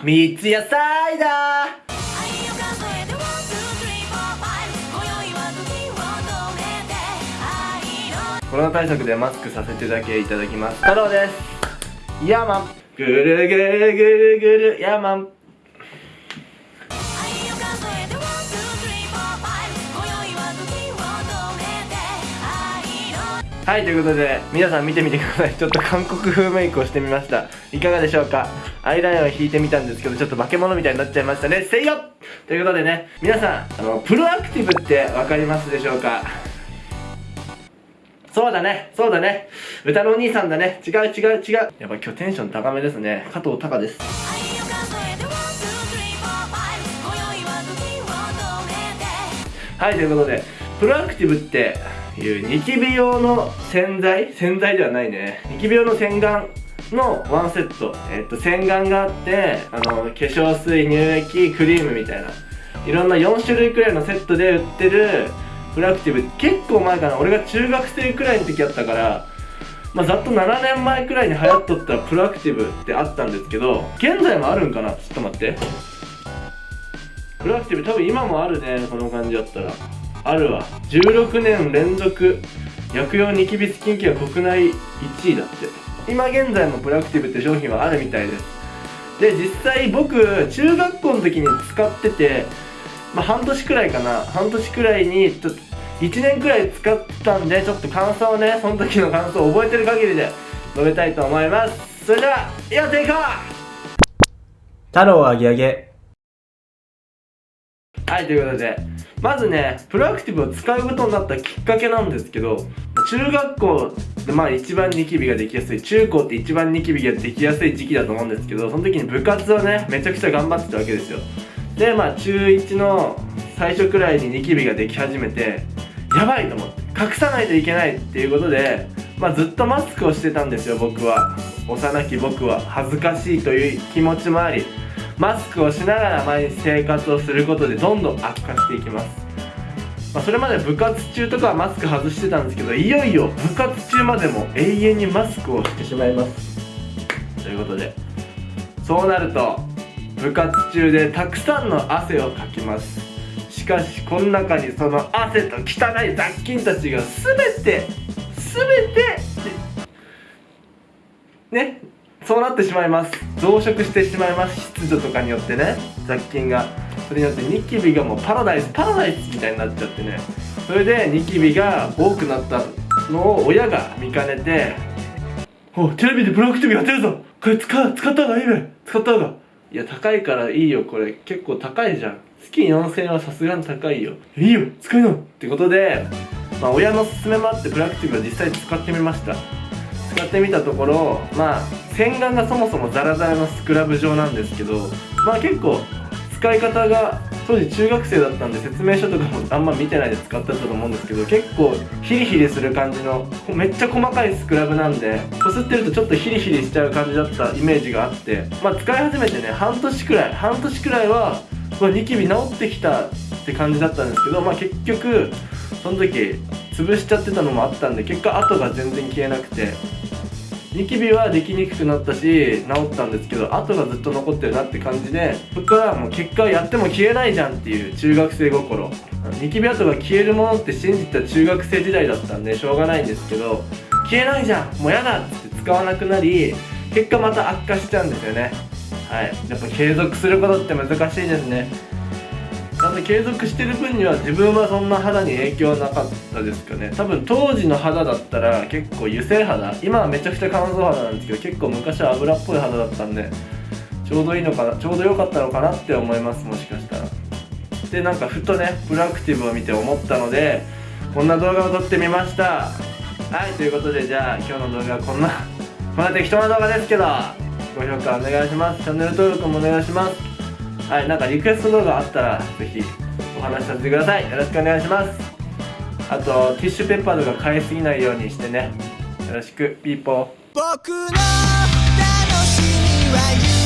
三ツ矢サイダー。コロナ対策でマスクさせてだけいただきます。太郎です。ヤーマン。ぐるぐるぐるぐる。ヤーマンはいということで皆さん見てみてください。ちょっと韓国風メイクをしてみました。いかがでしょうか？アイラインを引いてみたんですけどちょっと化け物みたいになっちゃいましたね。せいよということでね皆さんあのプロアクティブって分かりますでしょうか？そうだねそうだね。歌のお兄さんだね。違う違う違う。やっぱ今日テンション高めですね。加藤隆です。はいということでプロアクティブっていうニキビ用の洗剤？洗剤ではないね。ニキビ用の洗顔のワンセット、えっと、洗顔があってあの化粧水乳液クリームみたいな。いろんな4種類くらいのセットで売ってるプロアクティブ。結構前かな。俺が中学生くらいの時やったからまあ、ざっと7年前くらいに流行っとったプロアクティブってあったんですけど現在もあるんかな？ちょっと待って。プロアクティブ多分今もあるねこの感じだったら。あるわ。16年連続薬用ニキビスキンケア国内1位だって。今現在もプラクティブって商品はあるみたいです。で実際僕中学校の時に使っててまあ半年くらいかな。半年くらいにちょっと1年くらい使ったんでちょっと感想をねその時の感想を覚えてる限りで述べたいと思います。それではやっていこう!太郎あげあげ。はいということでまずねプロアクティブを使うことになったきっかけなんですけど中学校でまあ一番ニキビができやすい中高って一番ニキビができやすい時期だと思うんですけどその時に部活をねめちゃくちゃ頑張ってたわけですよ。でまあ中1の最初くらいにニキビができ始めてやばいと思って隠さないといけないっていうことでまあずっとマスクをしてたんですよ僕は。幼き僕は。恥ずかしいという気持ちもあり。マスクをしながら毎日生活をすることでどんどん悪化していきます、まあ、それまで部活中とかはマスク外してたんですけどいよいよ部活中までも永遠にマスクをしてしまいます。ということでそうなると部活中でたくさんの汗をかきます。しかしこの中にその汗と汚い雑菌たちが全て全てねそうなってしまいます。増殖してしまいます。湿度とかによってね。雑菌がそれによってニキビがもうパラダイスパラダイスみたいになっちゃってね。それでニキビが多くなったのを親が見かねて「おテレビでブロックティブやってるぞ。これ使使った方がいいべ使った方が」いや高いからいいよ。これ結構高いじゃん。月4000円はさすがに高いよ。いいよ。使いなってことでまあ親の勧めもあってプラクティブは実際使ってみました。使ってみたところまあ洗顔がそもそもザラザラのスクラブ状なんですけどまあ結構使い方が当時中学生だったんで説明書とかもあんま見てないで使ってたと思うんですけど結構ヒリヒリする感じのめっちゃ細かいスクラブなんでこすってるとちょっとヒリヒリしちゃう感じだったイメージがあってまあ使い始めてね半年くらい半年くらいはニキビ治ってきたって感じだったんですけどまあ結局その時潰しちゃってたのもあったんで結果跡が全然消えなくて。ニキビはできにくくなったし治ったんですけど跡がずっと残ってるなって感じでそっからもう結果やっても消えないじゃんっていう中学生心。ニキビ跡が消えるものって信じた中学生時代だったんでしょうがないんですけど消えないじゃんもうやだって使わなくなり結果また悪化しちゃうんですよね。はい。やっぱ継続することって難しいですね。で継続してる分には自分はそんな肌に影響はなかったですかね。多分当時の肌だったら結構油性肌。今はめちゃくちゃ乾燥肌なんですけど結構昔は油っぽい肌だったんでちょうどいいのかなちょうど良かったのかなって思いますもしかしたら。でなんかふとねプロアクティブを見て思ったのでこんな動画を撮ってみました。はいということでじゃあ今日の動画はこんなこんな適当な動画ですけどご評価お願いします。チャンネル登録もお願いします。はいなんかリクエスト動画あったらぜひお話しさせてください。よろしくお願いします。あとティッシュペッパーとか買いすぎないようにしてね。よろしく。ピーポー。僕の楽しみは